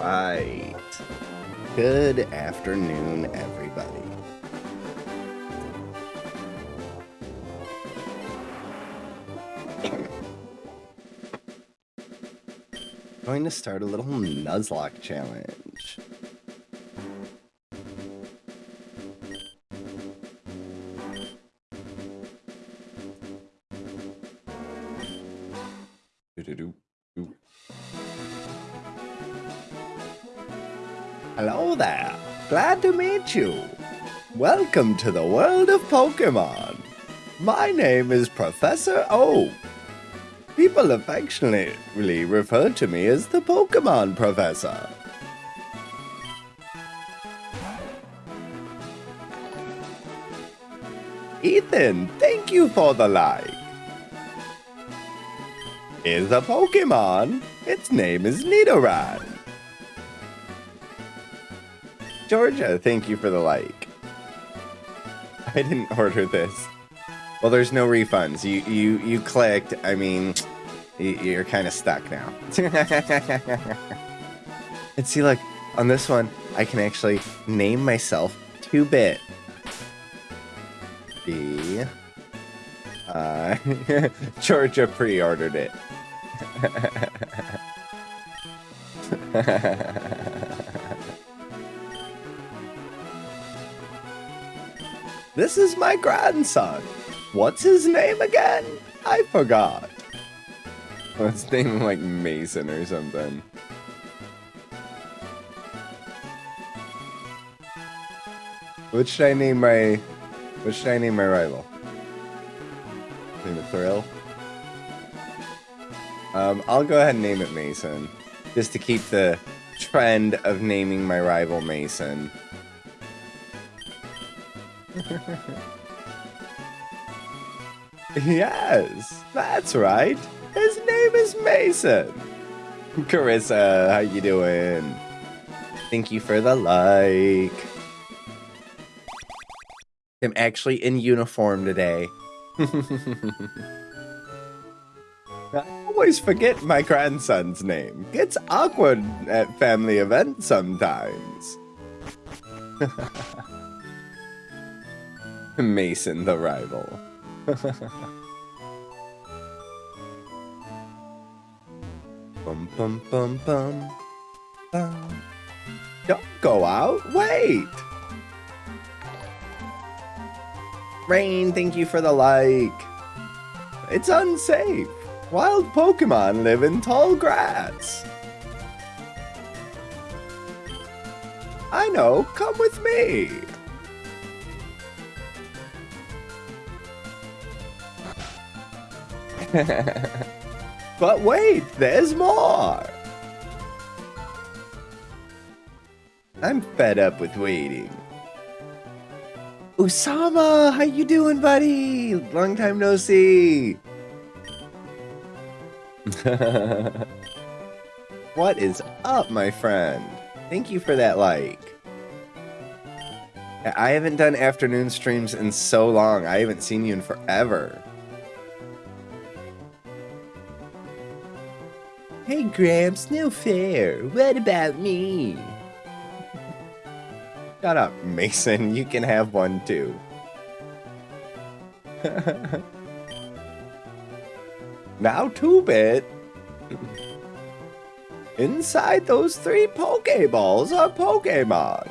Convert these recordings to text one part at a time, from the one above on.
right. Good afternoon, everybody. Going to start a little Nuzlocke challenge. You. Welcome to the world of Pokemon. My name is Professor Oak. People affectionately refer to me as the Pokemon Professor. Ethan, thank you for the like. Is a Pokemon. Its name is Nidoran. Georgia, thank you for the like. I didn't order this. Well, there's no refunds. You you you clicked. I mean, you're kind of stuck now. and see, look, on this one, I can actually name myself 2-bit. B. Uh, Georgia pre-ordered it. This is my grandson. What's his name again? I forgot. Let's name him like Mason or something. What should I name my... What should I name my rival? Name it Thrill? Um, I'll go ahead and name it Mason. Just to keep the trend of naming my rival Mason. yes, that's right. His name is Mason. Carissa, how you doing? Thank you for the like. I'm actually in uniform today. I always forget my grandson's name. Gets awkward at family events sometimes. Mason the rival. bum bum bum bum bum. Don't go out. Wait. Rain, thank you for the like. It's unsafe. Wild Pokemon live in tall grass. I know, come with me. but wait, there's more. I'm fed up with waiting. Usama, how you doing, buddy? Long time no see. what is up, my friend? Thank you for that like. I haven't done afternoon streams in so long. I haven't seen you in forever. Hey, Gramps, no fair. What about me? Shut up, Mason. You can have one too. now 2-bit. Inside those three Pokeballs are Pokemon.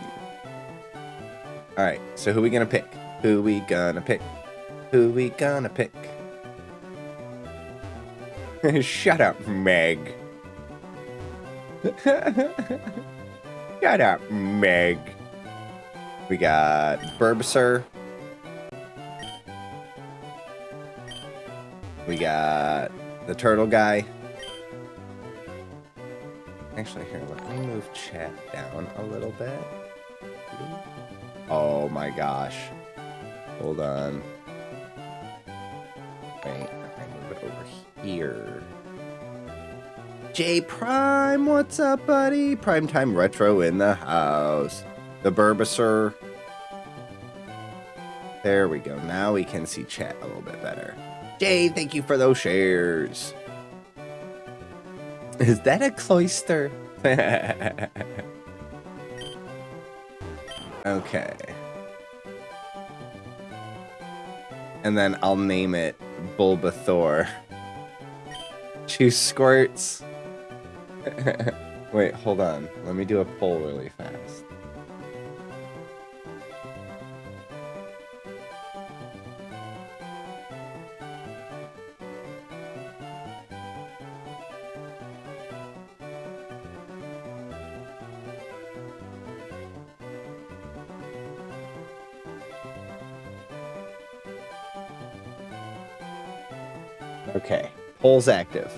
Alright, so who we gonna pick? Who we gonna pick? Who we gonna pick? Shut up, Meg. Shut up, Meg. We got Bulbasaur. We got the turtle guy. Actually, here, let me move chat down a little bit. Oh my gosh. Hold on. Wait, I move it over here. J Prime, what's up, buddy? Primetime Retro in the house. The Bulbasaur. There we go. Now we can see chat a little bit better. Jay, thank you for those shares. Is that a cloister? okay. And then I'll name it Bulbathor. Choose squirts. Wait, hold on. Let me do a poll really fast. Okay, poll's active.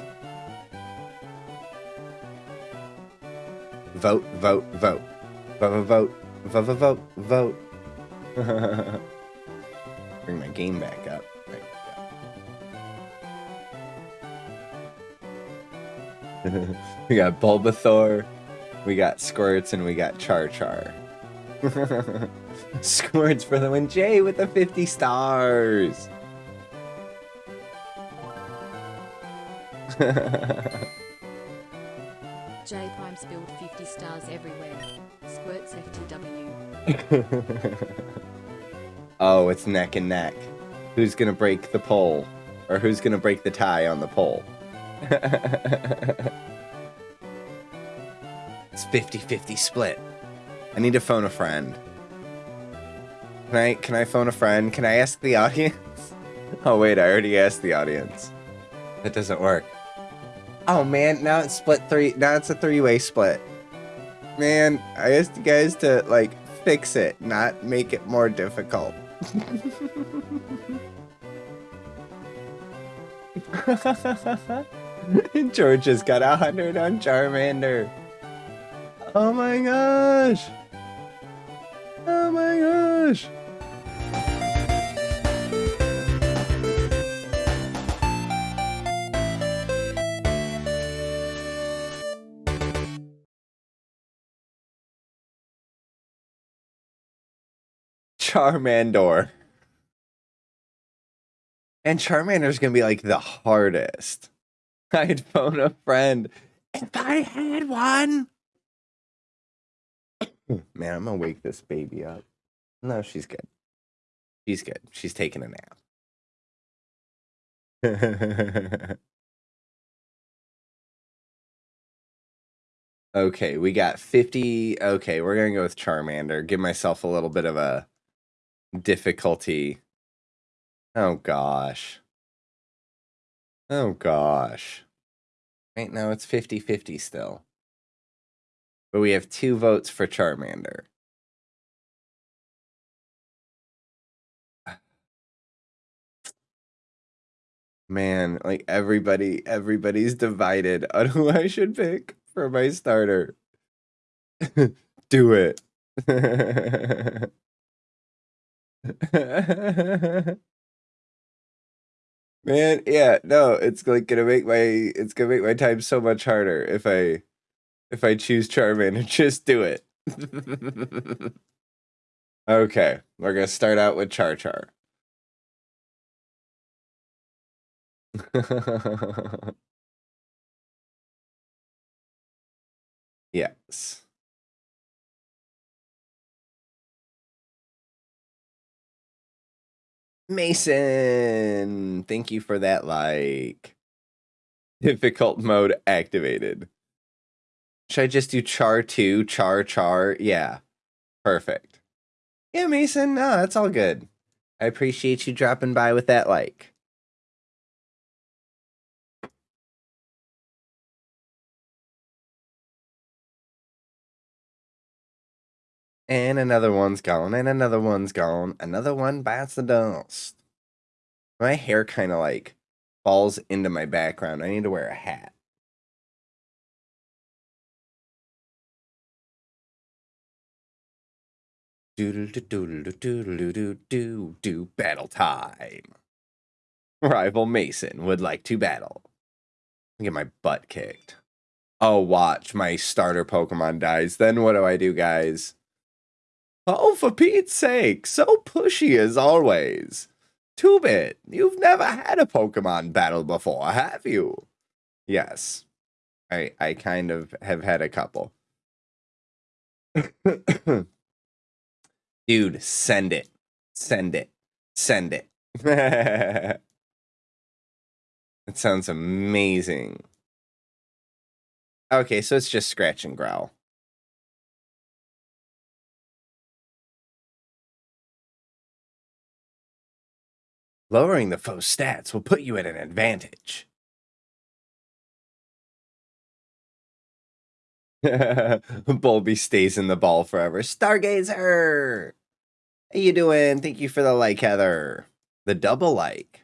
Vote, vote, vote. Vote, vote, vote, vote, vote, vote. Bring my game back up. we got Bulbathor, we got Squirts, and we got Char Char. Squirts for the win. Jay with the 50 stars. J Prime spilled 50 stars everywhere. Squirts FTW. oh, it's neck and neck. Who's gonna break the poll? Or who's gonna break the tie on the poll? it's 50-50 split. I need to phone a friend. Can I can I phone a friend? Can I ask the audience? Oh wait, I already asked the audience. That doesn't work. Oh man, now it's split three. Now it's a three-way split. Man, I asked you guys to like fix it, not make it more difficult. George has got a hundred on Charmander. Oh my gosh. Oh my gosh. Charmander. And Charmander's gonna be like the hardest. I'd phone a friend if I had one. Man, I'm gonna wake this baby up. No, she's good. She's good. She's taking a nap. okay, we got 50. Okay, we're gonna go with Charmander. Give myself a little bit of a difficulty. Oh gosh. Oh gosh. Right now it's 50-50 still. But we have two votes for Charmander. Man, like everybody everybody's divided on who I should pick for my starter. Do it. Man, yeah, no, it's like gonna make my it's gonna make my time so much harder if I if I choose Charmander. Just do it. okay, we're gonna start out with Char Char. yes. Mason, thank you for that like. Difficult mode activated. Should I just do char 2, char char? Yeah. Perfect. Yeah, Mason, no, that's all good. I appreciate you dropping by with that like. And another one's gone, and another one's gone. Another one bites the dust. My hair kind of like falls into my background. I need to wear a hat. Doodle doodle doodle doodle do do battle time. Rival Mason would like to battle. Get my butt kicked. Oh, watch my starter Pokemon dies. Then what do I do, guys? Oh, for Pete's sake, so pushy as always. Two-Bit, you've never had a Pokemon battle before, have you? Yes. I I kind of have had a couple. Dude, send it. Send it. Send it. that sounds amazing. Okay, so it's just scratch and growl. Lowering the foe's stats will put you at an advantage. Bulby stays in the ball forever. Stargazer! How you doing? Thank you for the like, Heather. The double like.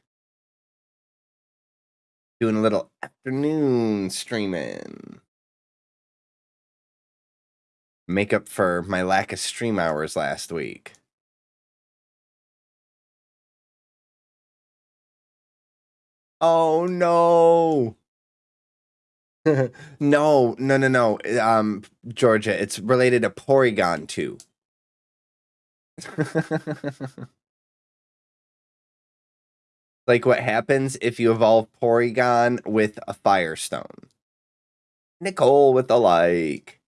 Doing a little afternoon streaming. Make up for my lack of stream hours last week. Oh no. no, no, no, no. Um, Georgia, it's related to Porygon too. like what happens if you evolve Porygon with a Firestone. Nicole with the like.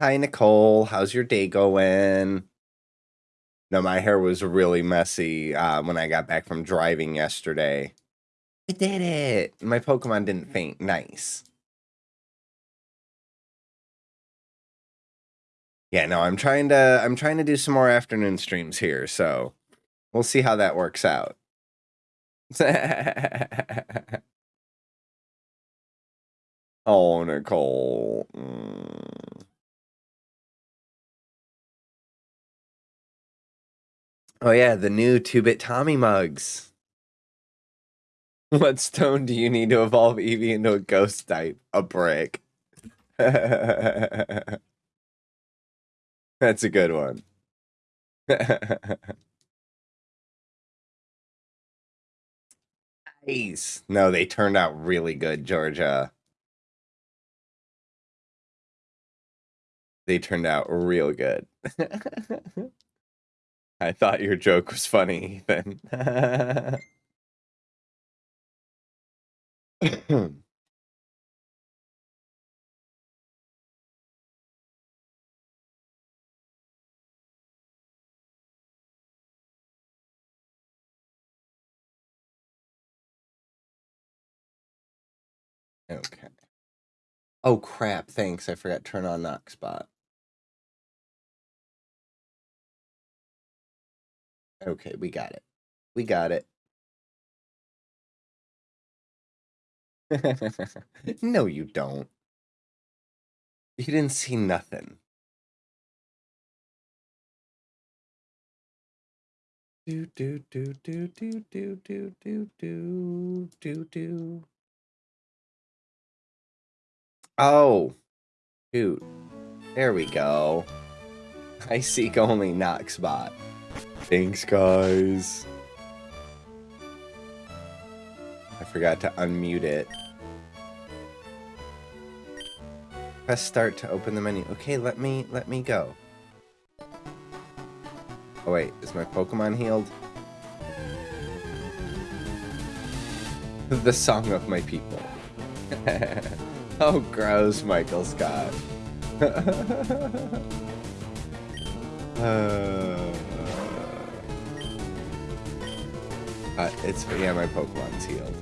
Hi, Nicole. How's your day going? No, my hair was really messy uh, when I got back from driving yesterday. I did it. My Pokemon didn't faint. Nice. Yeah, no, I'm trying to I'm trying to do some more afternoon streams here, so we'll see how that works out. oh, Nicole. Mm. Oh yeah, the new two-bit Tommy mugs. What stone do you need to evolve Eevee into a ghost type? A brick. That's a good one. nice. No, they turned out really good, Georgia. They turned out real good. I thought your joke was funny, Ethan. okay. Oh crap, thanks. I forgot to turn on Knockspot. Okay, we got it. We got it. no, you don't. You didn't see nothing. Do do do do do do do do do do do. Oh, shoot. There we go. I seek only Knoxbot. Thanks, guys. I forgot to unmute it. Press start to open the menu. Okay, let me let me go. Oh wait, is my Pokemon healed? the song of my people. oh, gross, Michael Scott. uh... Uh, it's yeah, my Pokemon's healed.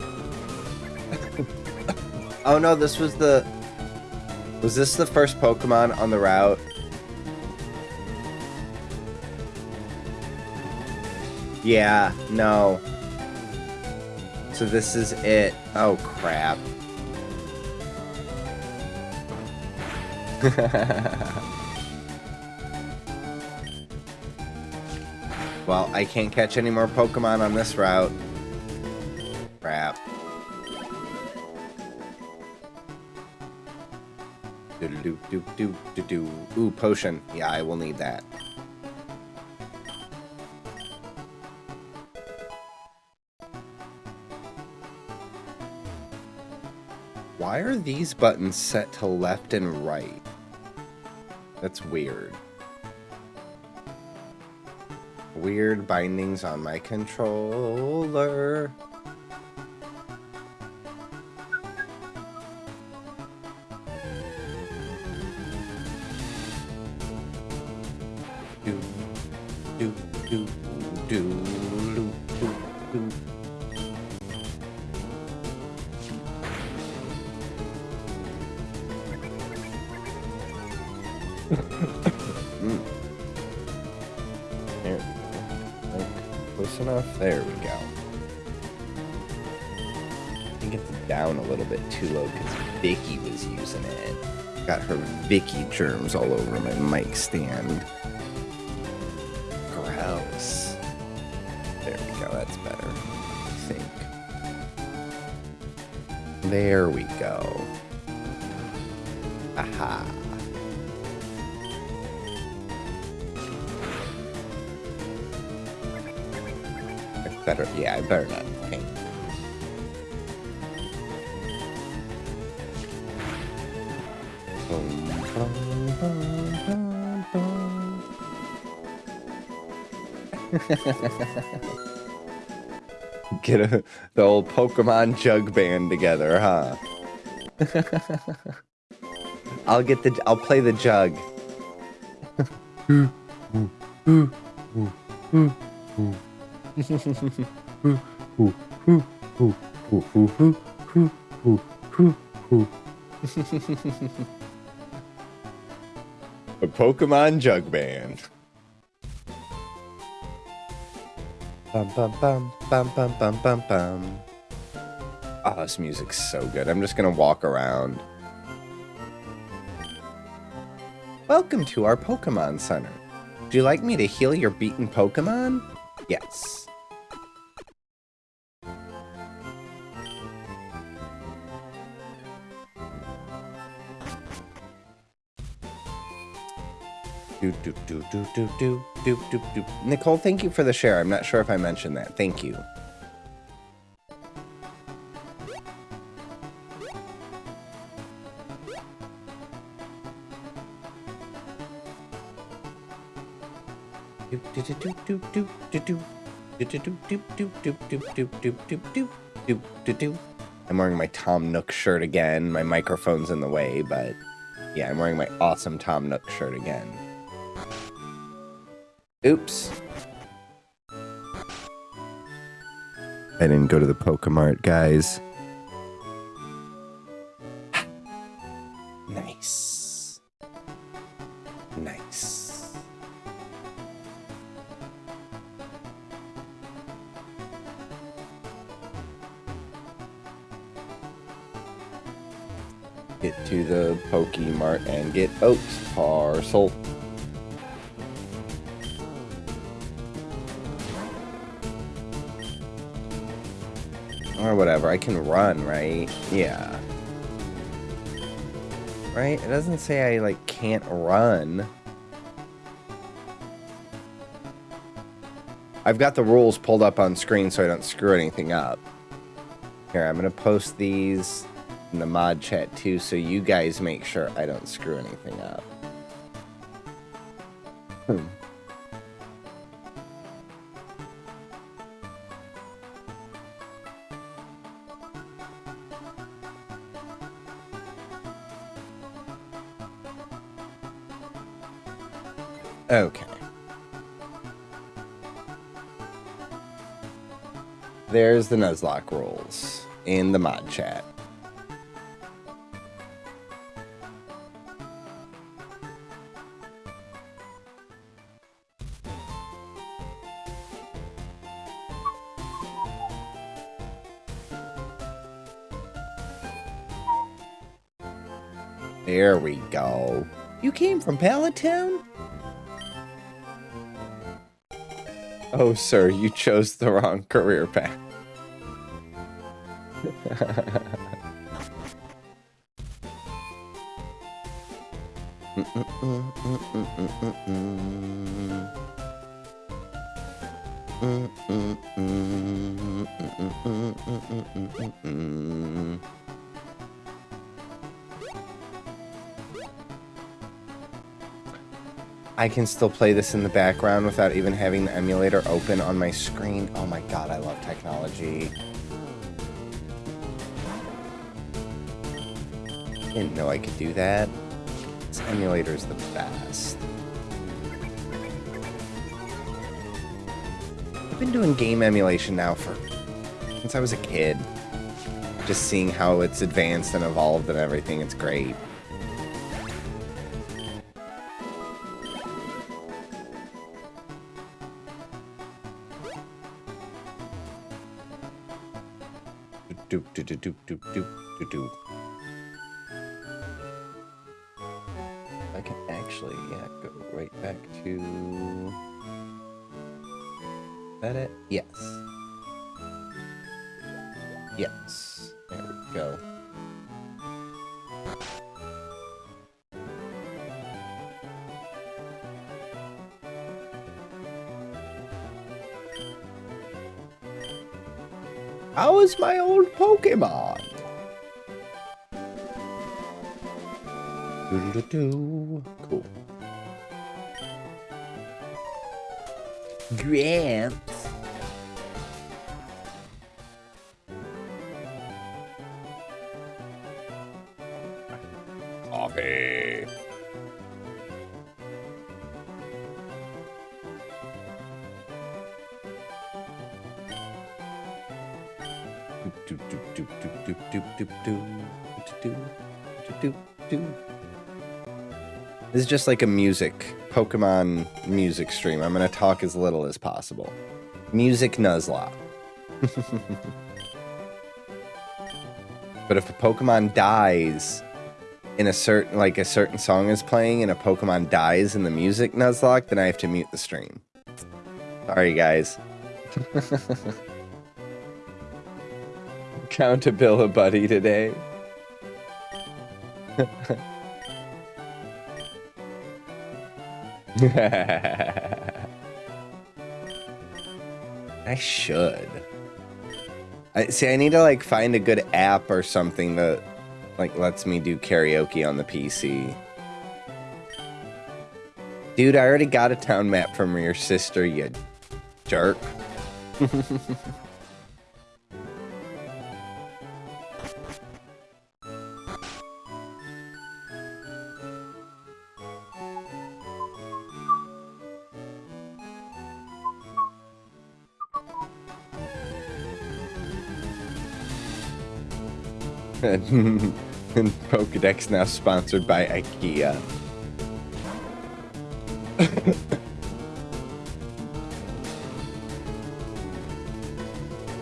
oh no, this was the. Was this the first Pokemon on the route? Yeah, no. So this is it. Oh crap. Well, I can't catch any more Pokemon on this route. Crap. Do do do do do do. Ooh, potion. Yeah, I will need that. Why are these buttons set to left and right? That's weird weird bindings on my controller. Got her Vicky germs all over my mic stand. Gross. There we go. That's better. I think. There we go. Aha. I better, yeah, I better not Get a, the old Pokemon jug band together, huh? I'll get the, I'll play the jug. A Pokemon Jug Band. Bum bum bum bum bum bum bum bum. Oh, this music's so good. I'm just gonna walk around. Welcome to our Pokemon Center. Would you like me to heal your beaten Pokemon? Yes. Do, do, do, do, do, do, do, do, do. Nicole, thank you for the share. I'm not sure if I mentioned that. Thank you. I'm wearing my Tom Nook shirt again. My microphone's in the way, but yeah, I'm wearing my awesome Tom Nook shirt again. Oops. I didn't go to the Pokemart, guys. nice. Nice. Get to the Pokemart and get Oak's parcel. Or whatever, I can run, right? Yeah. Right? It doesn't say I, like, can't run. I've got the rules pulled up on screen so I don't screw anything up. Here, I'm gonna post these in the mod chat too, so you guys make sure I don't screw anything up. Okay. There's the Nuzlocke rules in the mod chat. There we go. You came from Pallet Town? Oh, sir, you chose the wrong career path. I can still play this in the background without even having the emulator open on my screen. Oh my god, I love technology. Didn't know I could do that. This emulator is the best. I've been doing game emulation now for since I was a kid. Just seeing how it's advanced and evolved and everything, it's great. I can actually, yeah, go right back to that it? Yes. Yes. There we go. How is my old Pokemon? Doo -doo -doo -doo. Cool. Grant. Doop, doop, doop, doop. This is just like a music, Pokemon music stream. I'm to talk as little as possible. Music Nuzlocke. but if a Pokemon dies in a certain, like a certain song is playing and a Pokemon dies in the music Nuzlocke, then I have to mute the stream. Sorry, guys. Accountability today. I should. I see. I need to like find a good app or something that like lets me do karaoke on the PC. Dude, I already got a town map from your sister, you jerk. and Pokedex now sponsored by IKEA.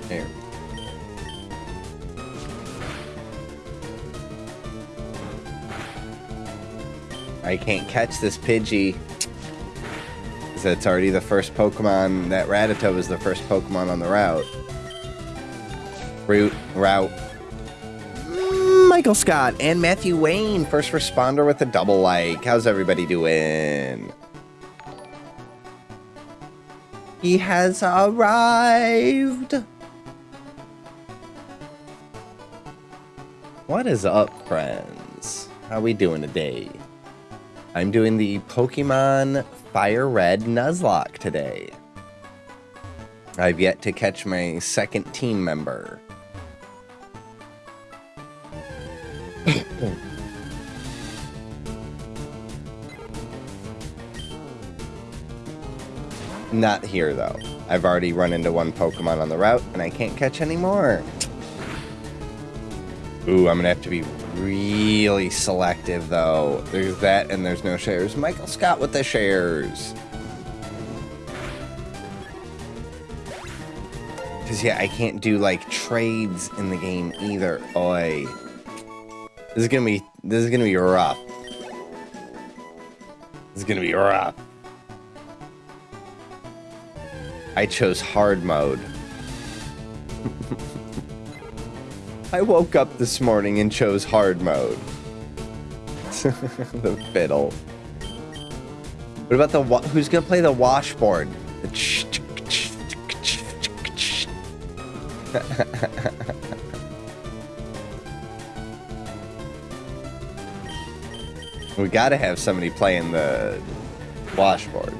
there. I can't catch this Pidgey. It's already the first Pokemon. That Rattata was the first Pokemon on the route. Route, route. Michael Scott and Matthew Wayne, first responder with a double like. How's everybody doing? He has arrived. What is up, friends? How are we doing today? I'm doing the Pokemon Fire Red Nuzlocke today. I've yet to catch my second team member. Not here, though. I've already run into one Pokemon on the route, and I can't catch any more. Ooh, I'm gonna have to be really selective, though. There's that, and there's no shares. Michael Scott with the shares. Because, yeah, I can't do, like, trades in the game either. Oi. This is gonna be, this is gonna be rough. This is gonna be rough. I chose hard mode. I woke up this morning and chose hard mode. the fiddle. What about the who's gonna play the washboard? We gotta have somebody playing the washboard.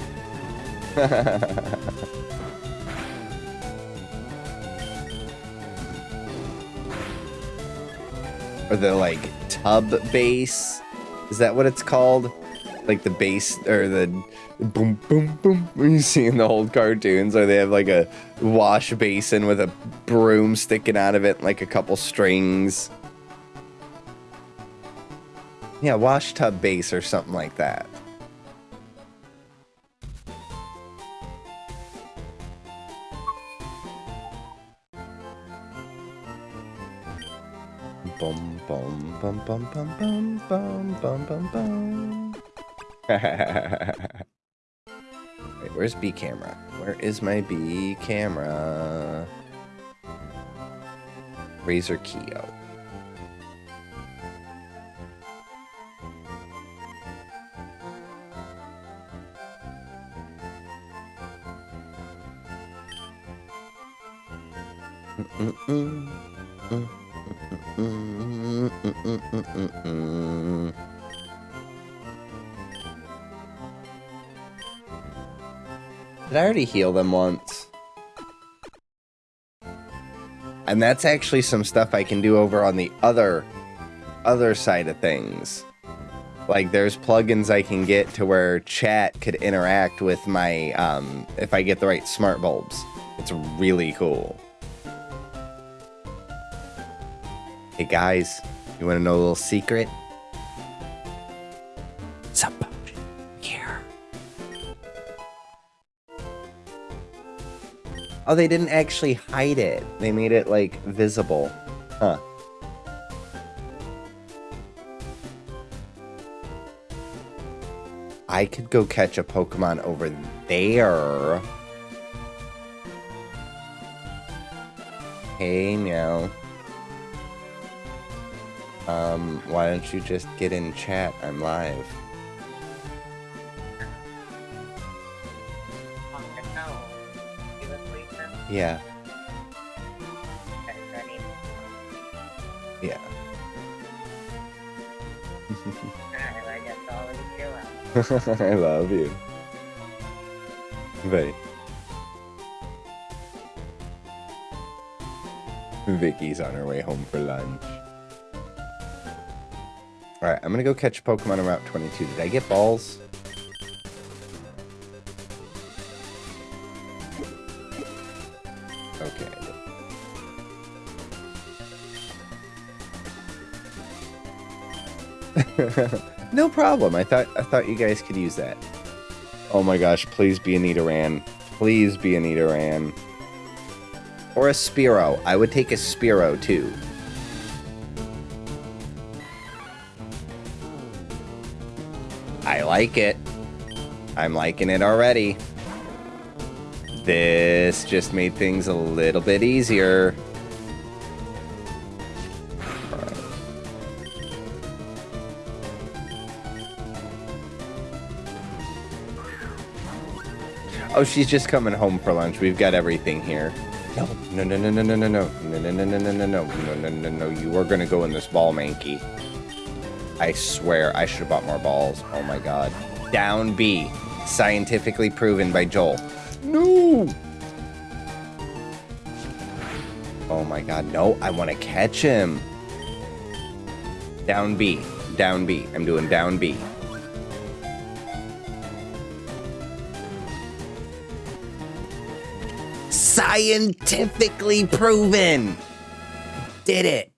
Or the like tub bass. Is that what it's called? like the bass or the boom boom boom you see in the old cartoons or they have like a wash basin with a broom sticking out of it like a couple strings yeah wash tub bass or something like that bum bum bum bum bum bum bum bum. Wait, where's B camera? Where is my B camera? Razor Keo. Mm-mm-mm. Mm. mm, mm, mm. Did I already heal them once? And that's actually some stuff I can do over on the other other side of things. Like there's plugins I can get to where chat could interact with my um if I get the right smart bulbs. It's really cool. Hey guys, you want to know a little secret? Sup? Here. Oh, they didn't actually hide it. They made it, like, visible. Huh. I could go catch a Pokemon over there. Hey, meow. Um, why don't you just get in chat? I'm live. Yeah. Yeah. I love you. Bye. Vicky's on her way home for lunch. Alright, I'm gonna go catch Pokemon on Route 22. Did I get balls? Okay. no problem. I thought I thought you guys could use that. Oh my gosh, please be a Nidoran. Please be a Nidoran. Or a Spearow. I would take a Spearow too. Like it. I'm liking it already. This just made things a little bit easier. Oh, she's just coming home for lunch. We've got everything here. No, no, no, no, no, no, no, no, no, no, no, no, no, no, no, no, no, no, no. You are gonna go in this ball, Mankey. I swear I should have bought more balls. Oh my god. Down B. Scientifically proven by Joel. No! Oh my god, no. I want to catch him. Down B. Down B. I'm doing down B. Scientifically proven! Did it!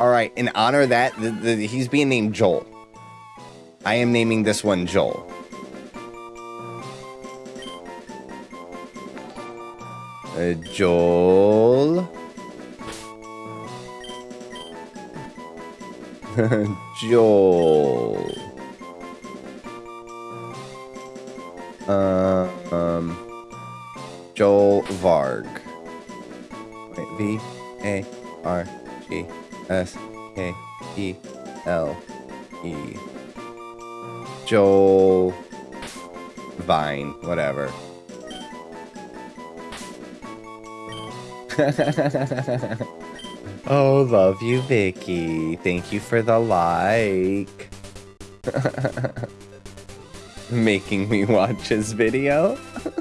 Alright, in honor of that, the, the, he's being named Joel. I am naming this one Joel. Uh, Joel. Joel. Uh, um, Joel Varg. Wait, V A R G S K E L E. Joel Vine, whatever. oh, love you, Vicky. Thank you for the like. Making me watch his video.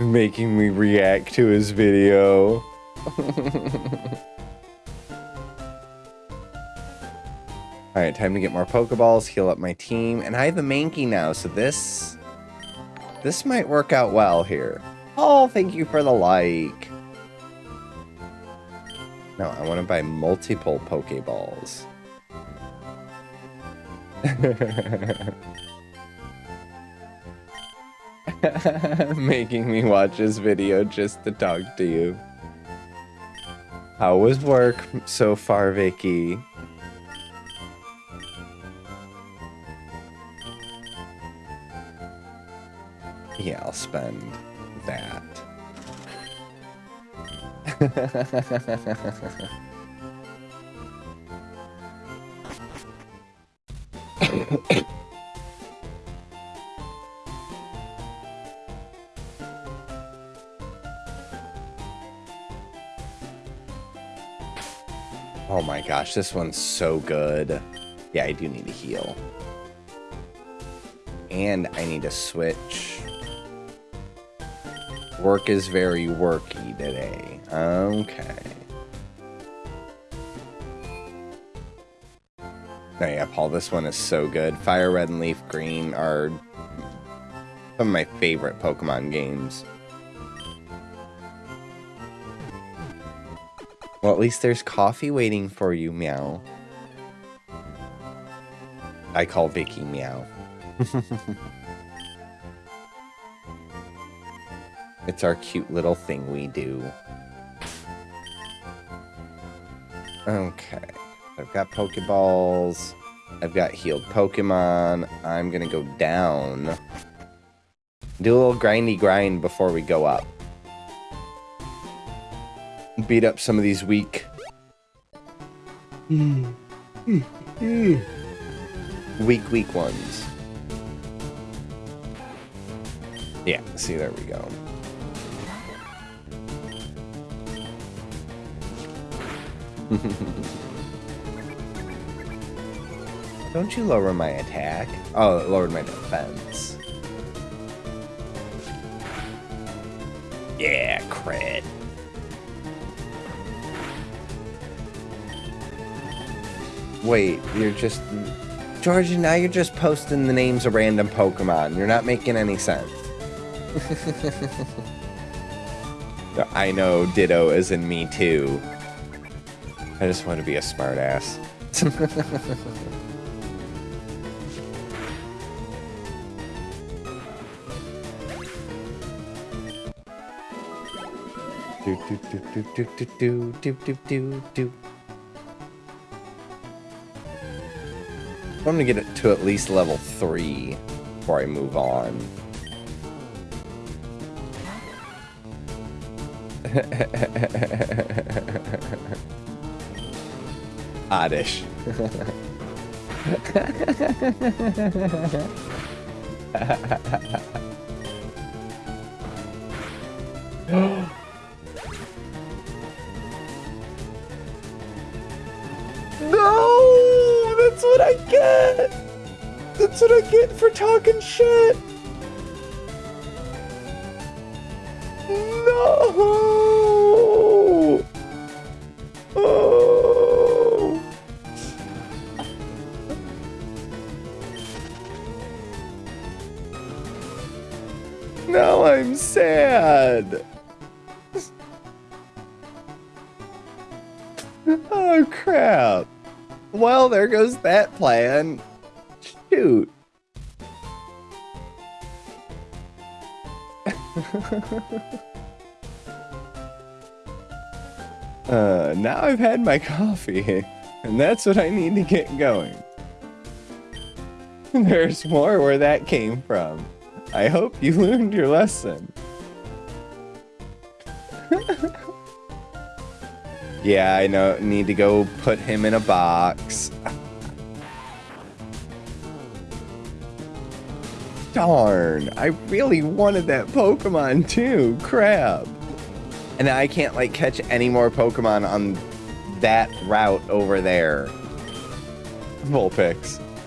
Making me react to his video. All right, time to get more Pokeballs, heal up my team, and I have a Mankey now, so this this might work out well here. Oh, thank you for the like. No, I want to buy multiple Pokeballs. Making me watch this video just to talk to you. How was work so far, Vicky? Yeah, I'll spend that. oh my gosh, this one's so good. Yeah, I do need to heal. And I need to switch. Work is very worky today. Okay. Oh yeah, Paul, this one is so good. Fire Red and Leaf Green are some of my favorite Pokemon games. Well, at least there's coffee waiting for you, Meow. I call Vicky Meow. it's our cute little thing we do. Okay. I've got Pokeballs. I've got healed Pokemon. I'm gonna go down. Do a little grindy grind before we go up. Beat up some of these weak... weak, weak ones. Yeah, see, there we go. Don't you lower my attack? Oh, it lowered my defense. Yeah, crit. Wait, you're just... Georgia, now you're just posting the names of random Pokemon. You're not making any sense. I know Ditto is in me too. I just want to be a smartass. do do do do do do do do do do I'm gonna get it to at least level three before I move on. Oddish. That's what I get for talking shit! No! Oh! Now I'm sad. oh, crap. Well, there goes that plan. Shoot. uh, now I've had my coffee, and that's what I need to get going. There's more where that came from. I hope you learned your lesson. yeah, I know. Need to go put him in a box. Darn, I really wanted that Pokemon too, crap. And I can't like catch any more Pokemon on that route over there. Vulpix.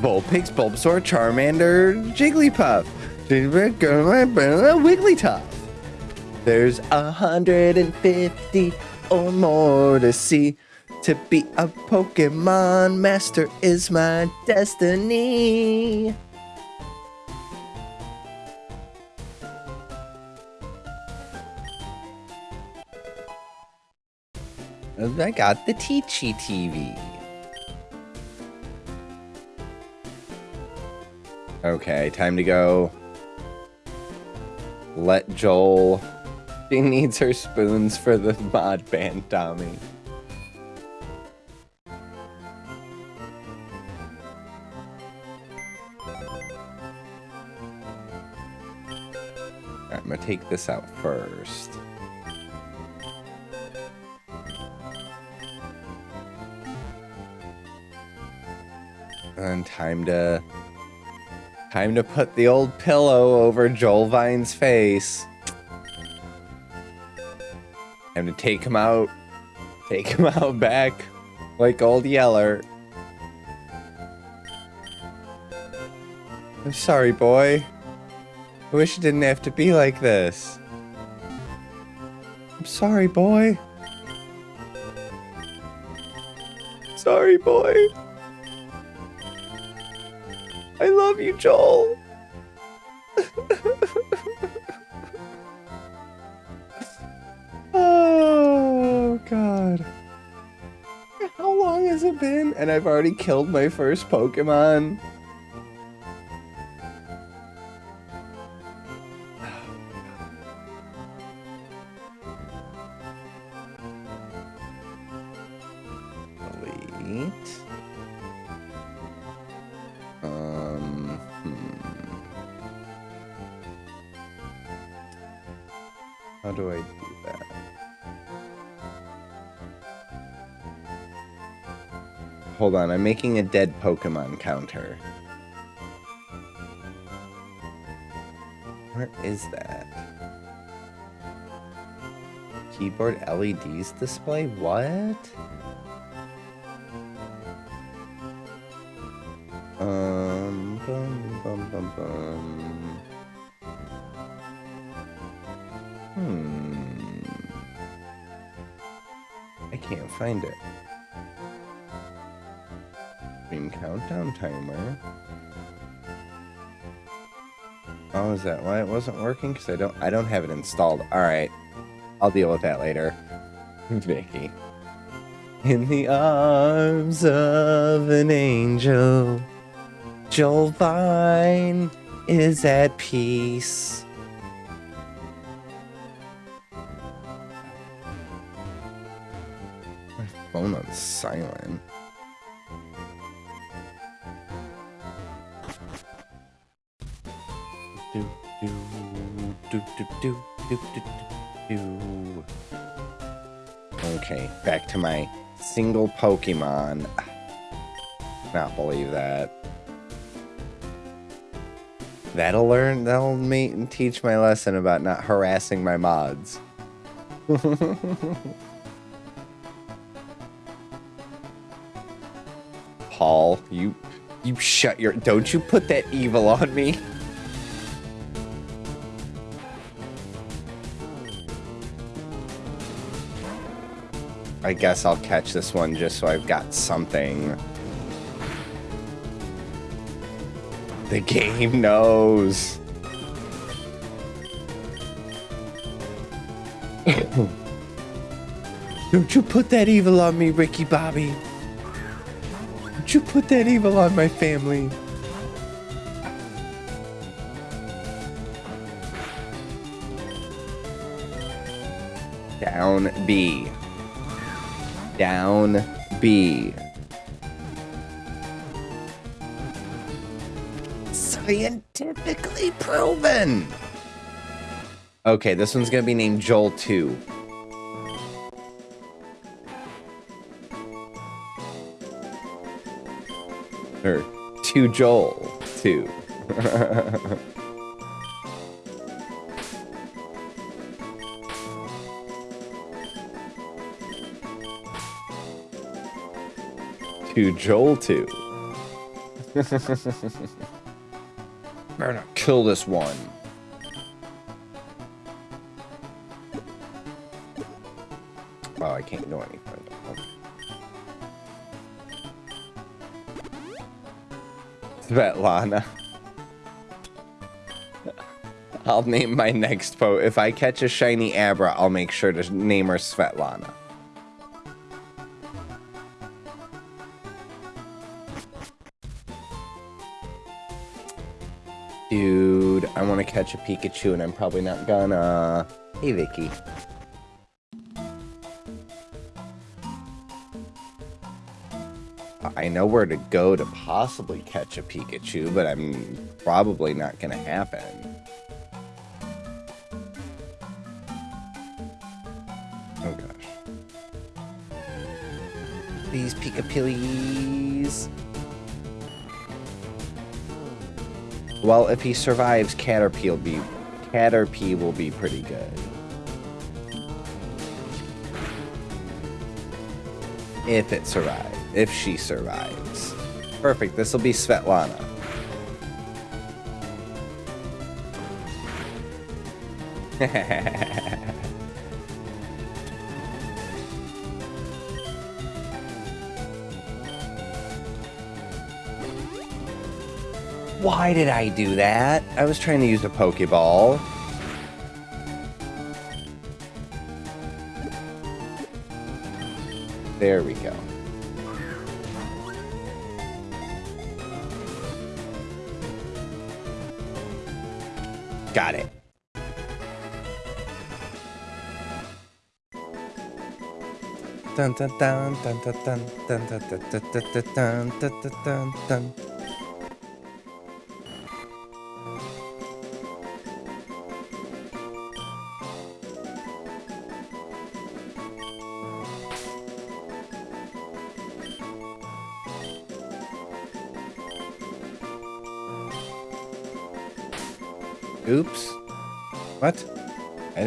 Vulpix, Bulbasaur, Charmander, Jigglypuff, Wigglytuff. There's a hundred and fifty or more to see. To be a Pokemon master is my destiny. I got the Teachy TV. Okay, time to go. Let Joel. She needs her spoons for the mod band, Tommy. I'm gonna take this out first. And time to Time to put the old pillow over Joel Vine's face. Time to take him out. Take him out back like old Yeller. I'm sorry, boy. I wish it didn't have to be like this. I'm sorry, boy. Sorry, boy. I love you, Joel. oh, God. How long has it been? And I've already killed my first Pokemon. How do I do that? Hold on, I'm making a dead Pokemon counter. Where is that? Keyboard LEDs display? What? That why it wasn't working? Because I don't, I don't have it installed. All right, I'll deal with that later. Vicky. In the arms of an angel. Joel Vine is at peace. My phone on silent. Single Pokemon. Not believe that. That'll learn, that'll me and teach my lesson about not harassing my mods. Paul, you, you shut your, don't you put that evil on me. I guess I'll catch this one just so I've got something. The game knows. Don't you put that evil on me, Ricky Bobby. Don't you put that evil on my family. Down B. Down B. Scientifically proven. Okay, this one's gonna be named Joel 2. Or 2 Joel 2. to Joel to. Better kill this one. Oh, I can't do anything. Svetlana. I'll name my next post. If I catch a shiny Abra, I'll make sure to name her Svetlana. Catch a Pikachu and I'm probably not gonna. Hey, Vicky. I know where to go to possibly catch a Pikachu, but I'm probably not gonna happen. Oh gosh. These Pika, Well, if he survives, Caterpie will be Caterpie will be pretty good. If it survives. If she survives. Perfect, this will be Svetlana. Why did I do that? I was trying to use a Pokeball. There we go. Got it. Dun dun dun dun dun dun dun dun dun dun dun dun dun dun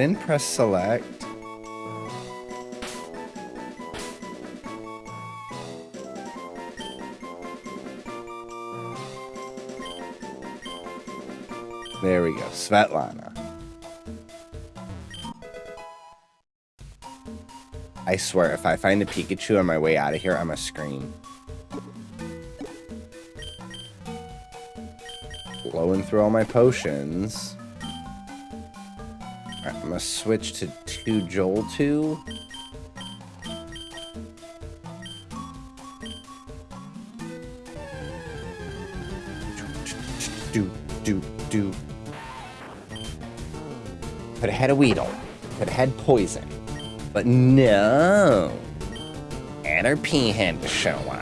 didn't press select. There we go, Svetlana. I swear, if I find a Pikachu on my way out of here, I'm a scream. Blowing through all my potions. I'm gonna switch to two Jolteon. Do, do, do. Could have had a Weedle. Could have had poison. But no. And Enerpy had to show up.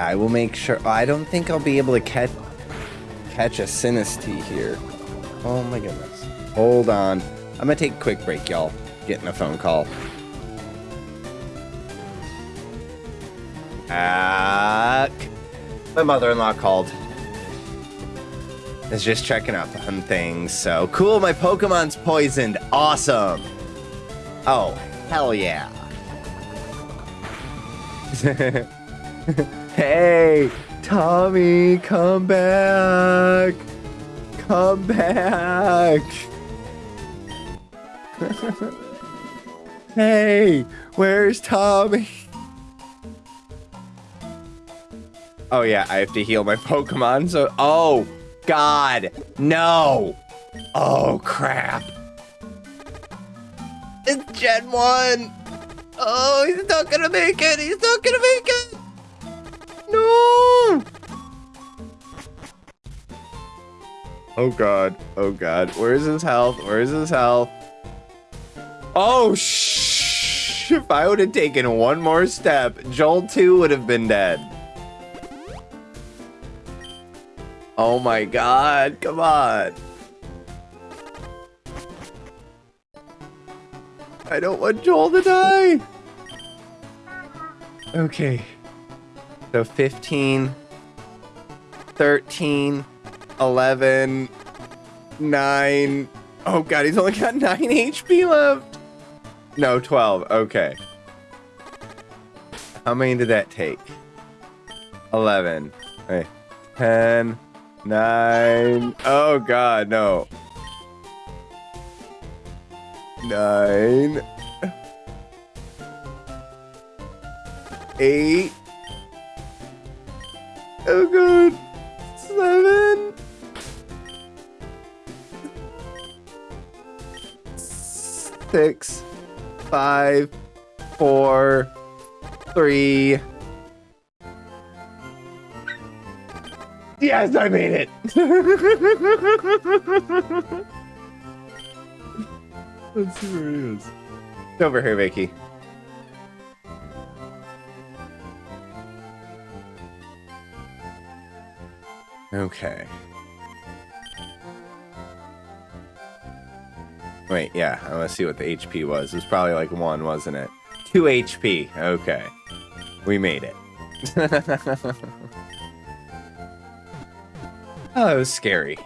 I will make sure. I don't think I'll be able to catch catch a Sinistea here. Oh my goodness. Hold on. I'm gonna take a quick break, y'all. Getting a phone call. Ack. My mother-in-law called. Is just checking up on things. So cool. My Pokemon's poisoned. Awesome. Oh hell yeah. Hey, Tommy, come back. Come back. hey, where's Tommy? Oh yeah, I have to heal my Pokemon, so... Oh, God, no. Oh, crap. It's Gen 1. Oh, he's not gonna make it. He's not gonna make it. No! Oh god. Oh god. Where's his health? Where's his health? Oh shh! If I would have taken one more step, Joel 2 would have been dead. Oh my god, come on. I don't want Joel to die. Okay. So 15, 13, 11, 9. Oh god, he's only got 9 HP left. No, 12. Okay. How many did that take? 11. Okay. 10, 9. Oh god, no. nine, eight. Oh god, seven, six, five, four, three. Yes, I made it. Let's see where he is. It's over here, Vicky. Okay. Wait, yeah, I want to see what the HP was. It was probably like one, wasn't it? Two HP. Okay. We made it. oh, it was scary.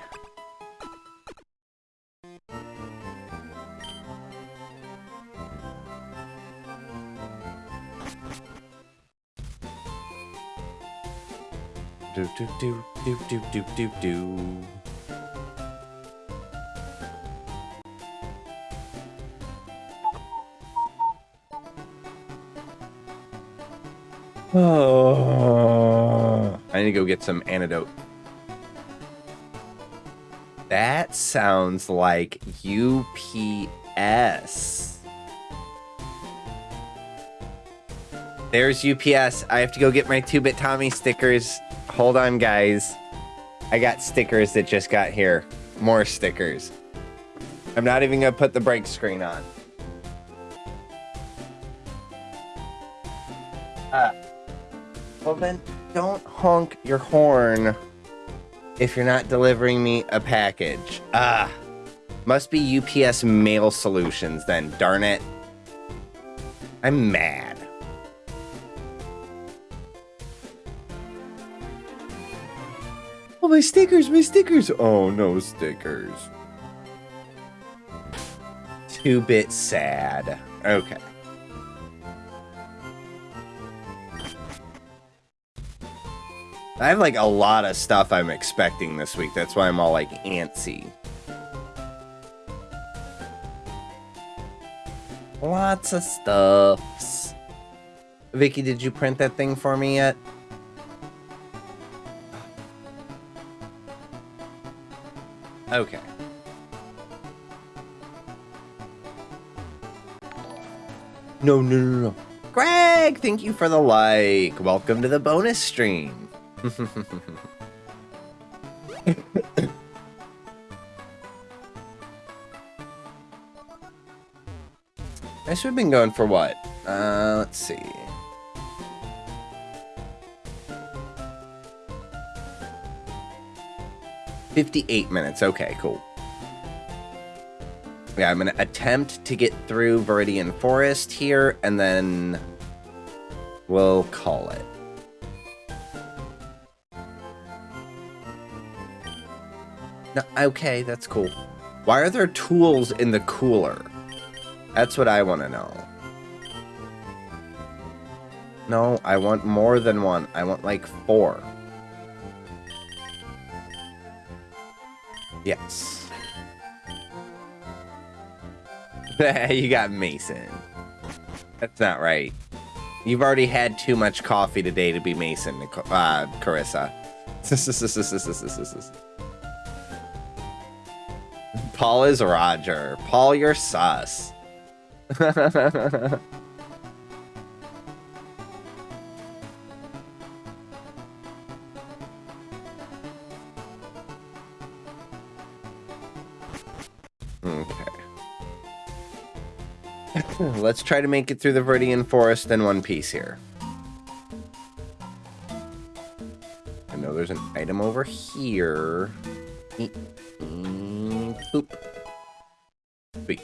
Do do do do do do do. Oh, I need to go get some antidote. That sounds like UPS. There's UPS. I have to go get my 2-Bit Tommy stickers. Hold on, guys. I got stickers that just got here. More stickers. I'm not even going to put the break screen on. Uh, well then, don't honk your horn if you're not delivering me a package. Ah, must be UPS Mail Solutions then, darn it. I'm mad. My stickers, my stickers. Oh, no stickers. Two bit sad. Okay. I have like a lot of stuff I'm expecting this week. That's why I'm all like antsy. Lots of stuffs. Vicky, did you print that thing for me yet? Okay. No, no, no, no. Greg, thank you for the like. Welcome to the bonus stream. I should have been going for what? Uh, let's see. Fifty-eight minutes. Okay, cool. Yeah, I'm gonna attempt to get through Viridian Forest here, and then we'll call it. No, okay, that's cool. Why are there tools in the cooler? That's what I want to know. No, I want more than one. I want like four. Yes. you got Mason. That's not right. You've already had too much coffee today to be Mason, uh, Carissa. Paul is Roger. Paul, you're sus. Let's try to make it through the Viridian Forest in one piece here. I know there's an item over here. Sweet.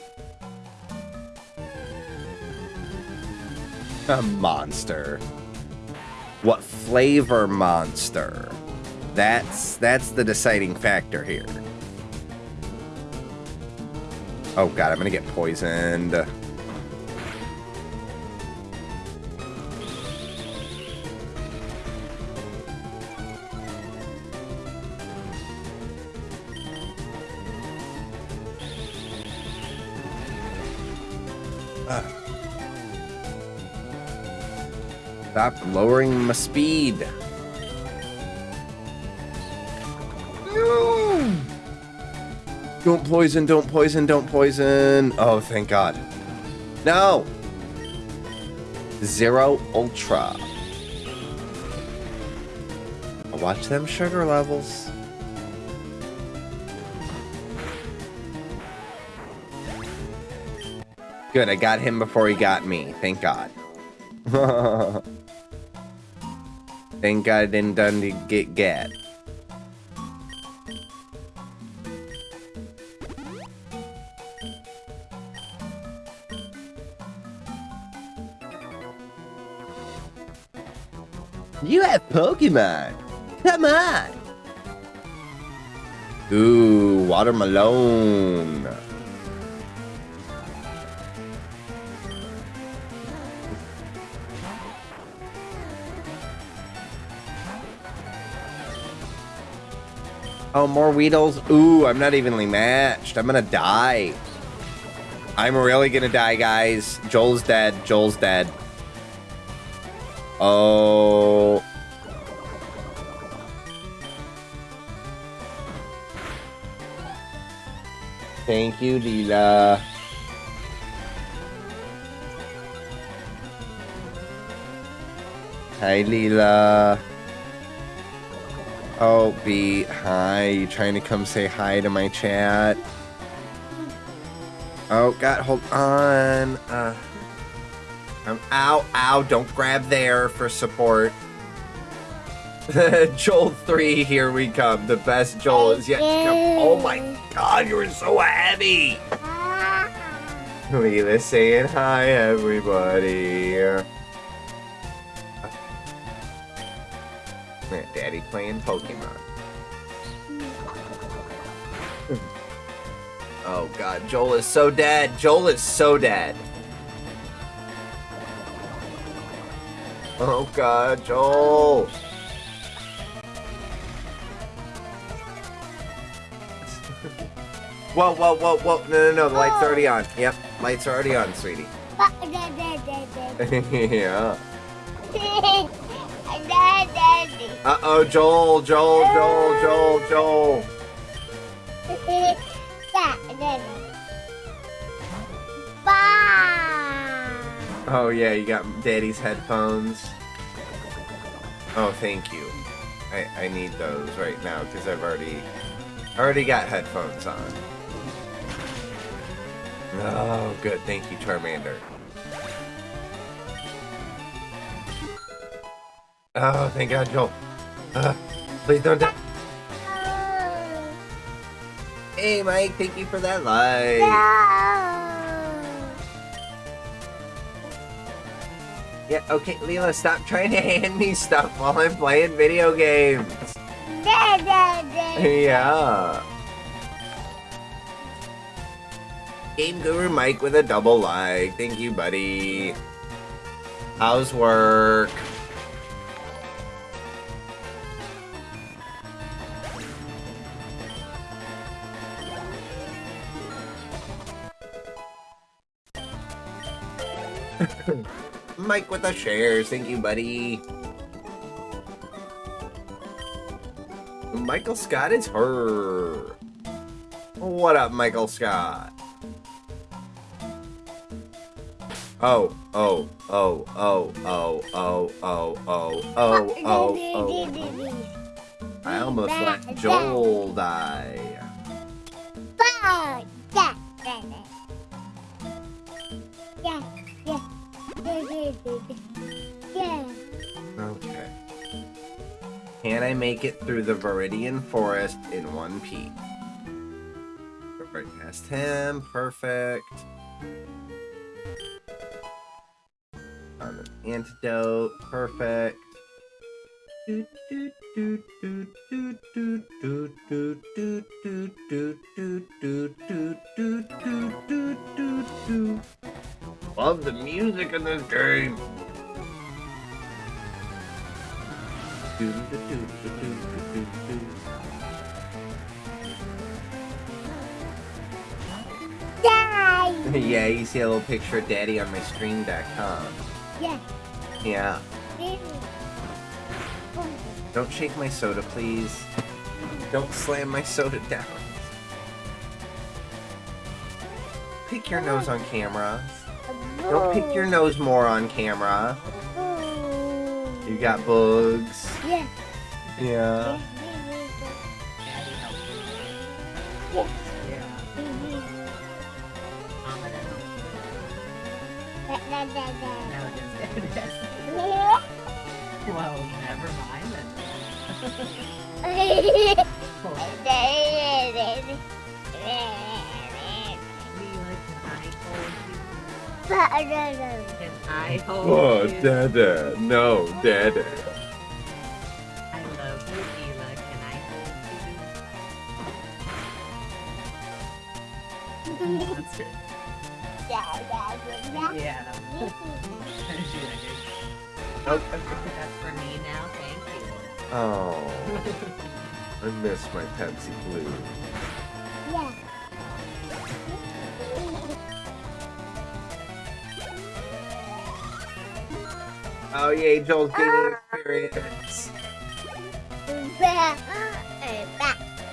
A monster. What flavor monster? That's that's the deciding factor here. Oh god, I'm gonna get poisoned. Stop lowering my speed. No! Don't poison, don't poison, don't poison. Oh, thank God. No! Zero Ultra. Watch them sugar levels. Good, I got him before he got me. Thank God. Thank God I didn't done to get get. You have Pokemon. Come on. Ooh, watermelon. Oh, more Weedles? Ooh, I'm not evenly matched. I'm gonna die. I'm really gonna die, guys. Joel's dead. Joel's dead. Oh. Thank you, Leela. Hi, Leela. Oh, B, hi. You trying to come say hi to my chat? Oh, God, hold on. Uh, I'm ow, ow. Don't grab there for support. Joel 3, here we come. The best Joel is yet to come. Oh my god, you are so heavy! Leela saying hi, everybody. Daddy playing Pokemon. Oh god, Joel is so dead. Joel is so dead. Oh god, Joel. Whoa, whoa, whoa, whoa. No, no, no. The light's are already on. Yep, lights are already on, sweetie. yeah. Uh-oh, Joel, Joel, Joel, Joel, Joel. Oh, yeah, you got Daddy's headphones. Oh, thank you. I, I need those right now because I've already already got headphones on. Oh, good. Thank you, Charmander. Oh, thank God, Joel. Uh, please don't die. Hey, Mike, thank you for that light. Yeah, okay, Leela, stop trying to hand me stuff while I'm playing video games. yeah. Game Guru Mike with a double like. Thank you, buddy. How's work? Mike with the shares. Thank you, buddy. Michael Scott is her. What up, Michael Scott? Oh, oh, oh, oh, oh, oh, oh, oh, oh, oh, oh. I almost let Joel die. Okay. Can I make it through the Viridian Forest in one piece? Right past him. Perfect. An antidote. Perfect. Love the music in this game. Die! yeah, you see a little picture of Daddy on my stream deck, huh? Yeah. Yeah. Don't shake my soda, please. Don't slam my soda down. Pick your nose on camera. Don't pick your oh. nose more on camera. Oh. You got bugs. Yeah. Yeah. Daddy helped Yeah. you. Yeah. I hold Oh, you? Dada. No, Dada. I love you. Can I hold you? That's good. Yeah. Oh, That's for me now. Thank you. oh. I miss my Pepsi Blue. Oh, yay, Joel's gaining uh, experience.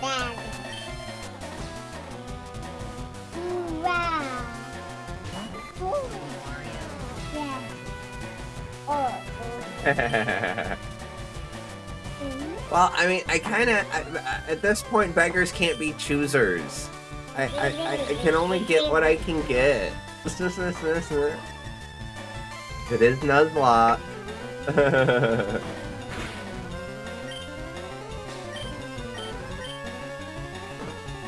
Wow. Yeah. Oh, oh. well, I mean, I kind of, at this point, beggars can't be choosers. I, I, I, I can only get what I can get. it is Nuzlocke.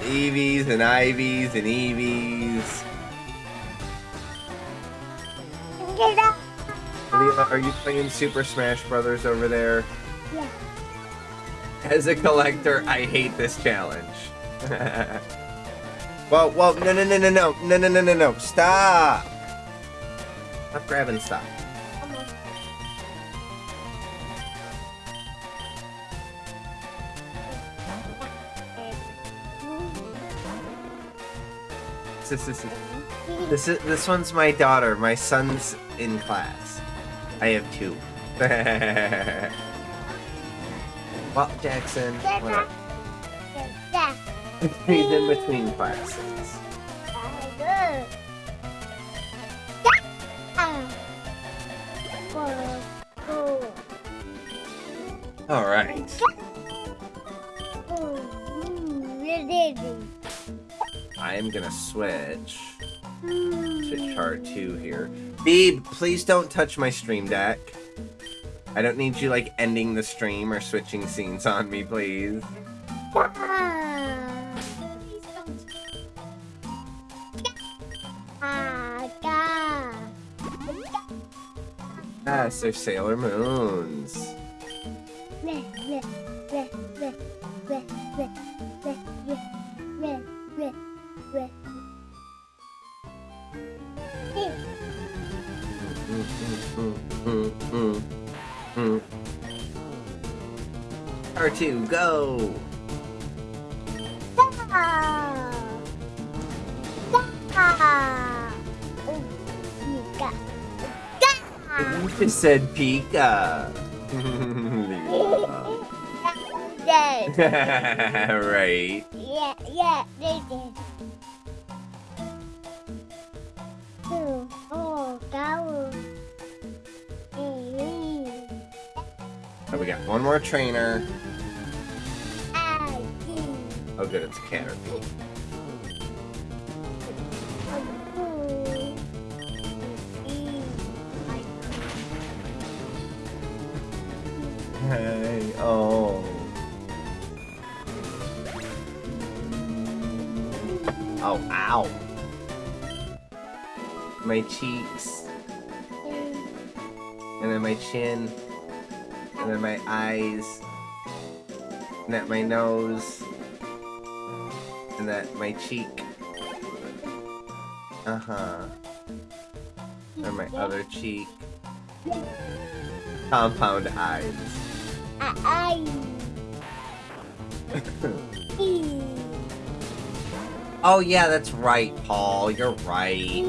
Eevees and Ivies and Eevees. Leela, are you playing Super Smash Brothers over there? Yeah. As a collector, I hate this challenge. well, well, no, no, no, no, no, no, no, no, no, no, stop! Stop grabbing stuff. This, this, this, this, is, this one's my daughter. My son's in class. I have two. well, Jackson, up? He's in between classes. All right. I am gonna switch. Switch R2 here. Beeb, please don't touch my stream deck. I don't need you like ending the stream or switching scenes on me, please. Yes, they're Sailor Moons. R2, go! You just said Pika. right. Yeah, yeah, they did. Two, oh, go. Oh, we got one more trainer. Oh, good, it's a Caterpie. Hey, oh. Oh, ow. My cheeks, and then my chin, and then my eyes, and then my nose, and that my cheek. Uh huh. Or my other cheek. Compound eyes. Oh yeah, that's right, Paul. You're right.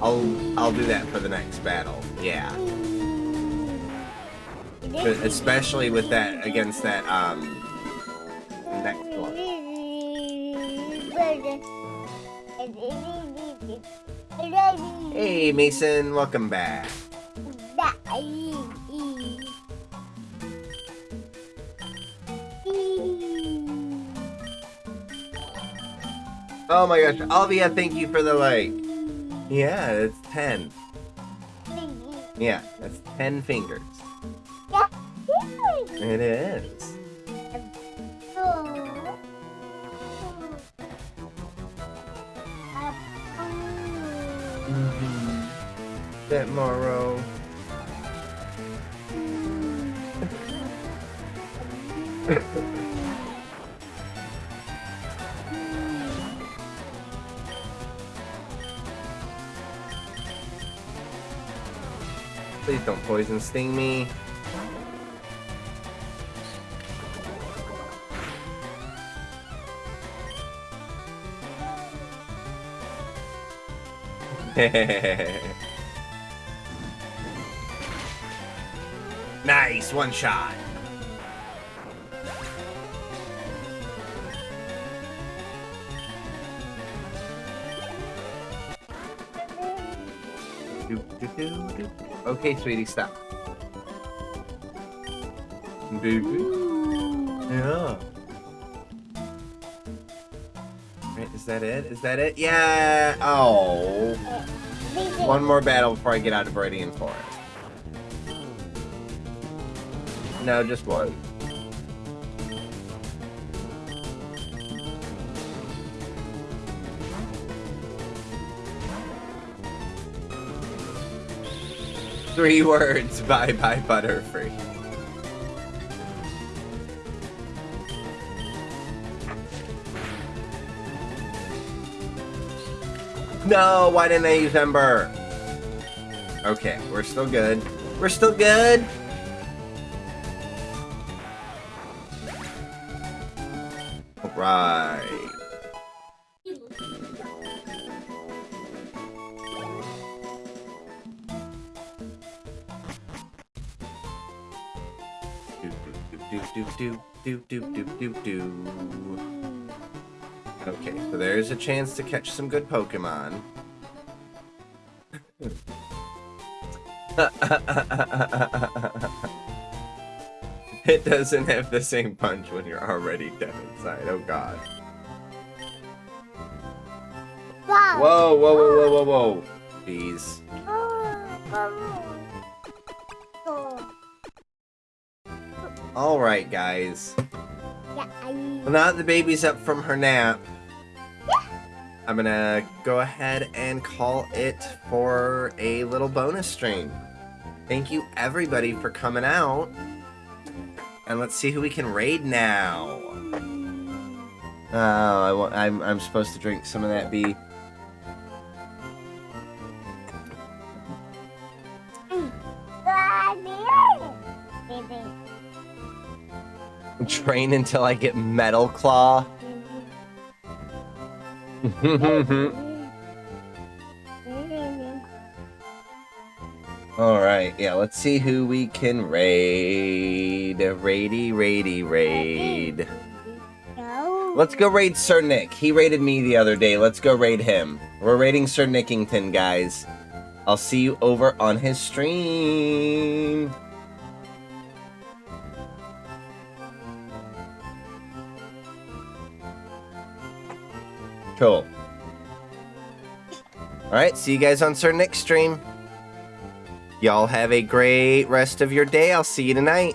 I'll I'll do that for the next battle. Yeah. Especially with that against that um Hey Mason, welcome back. Oh my gosh, Alvia, thank you for the like. Yeah, it's 10. Yeah, that's 10 fingers. It is. Mm-hmm. That Morrow. Please don't poison sting me. nice, one shot. Okay, sweetie, stop. Baby. Yeah. Right, is that it? Is that it? Yeah! Oh. One more battle before I get out of Viridian Forest. No, just one. Three words. Bye bye, Butterfree. No, why didn't I use Ember? Okay, we're still good. We're still good. Do do do do do. Okay, so there's a chance to catch some good Pokemon. it doesn't have the same punch when you're already dead inside. Oh god. Whoa, whoa, whoa, whoa, whoa, whoa. Jeez. Alright, guys. Well, now that the baby's up from her nap, I'm gonna go ahead and call it for a little bonus stream. Thank you everybody for coming out. And let's see who we can raid now. Oh, I am I'm supposed to drink some of that bee. Train until I get Metal Claw. Alright, yeah, let's see who we can raid. Raidy, raidy, raid. Let's go raid Sir Nick. He raided me the other day. Let's go raid him. We're raiding Sir Nickington, guys. I'll see you over on his stream. Cool. Alright, see you guys on Sir Nick's stream. Y'all have a great rest of your day. I'll see you tonight.